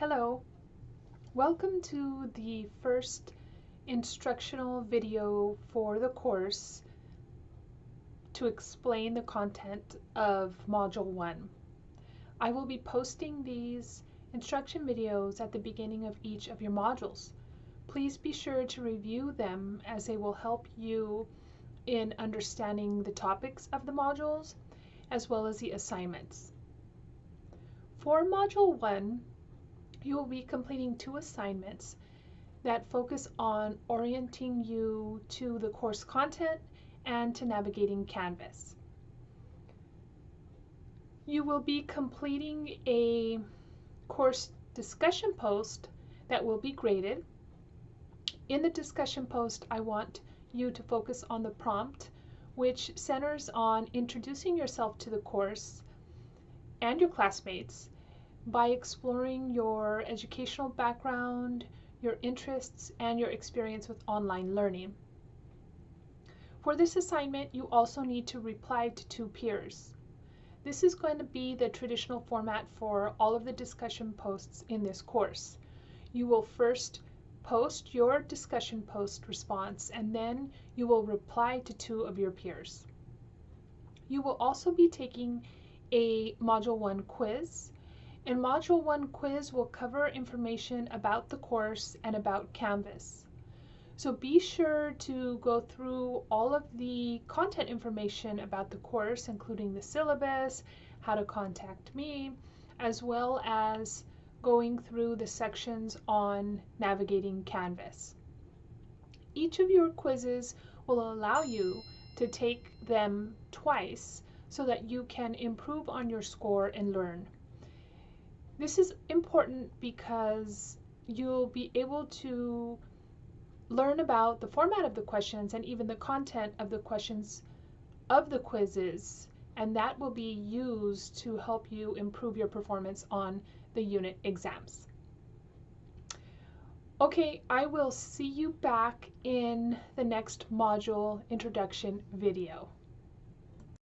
Hello, welcome to the first instructional video for the course to explain the content of Module 1. I will be posting these instruction videos at the beginning of each of your modules. Please be sure to review them as they will help you in understanding the topics of the modules as well as the assignments. For Module 1, you will be completing two assignments that focus on orienting you to the course content and to navigating Canvas. You will be completing a course discussion post that will be graded. In the discussion post, I want you to focus on the prompt, which centers on introducing yourself to the course and your classmates by exploring your educational background, your interests, and your experience with online learning. For this assignment, you also need to reply to two peers. This is going to be the traditional format for all of the discussion posts in this course. You will first post your discussion post response and then you will reply to two of your peers. You will also be taking a Module 1 quiz and Module 1 quiz will cover information about the course and about Canvas. So be sure to go through all of the content information about the course, including the syllabus, how to contact me, as well as going through the sections on navigating Canvas. Each of your quizzes will allow you to take them twice so that you can improve on your score and learn. This is important because you'll be able to learn about the format of the questions and even the content of the questions of the quizzes and that will be used to help you improve your performance on the unit exams. Okay, I will see you back in the next module introduction video.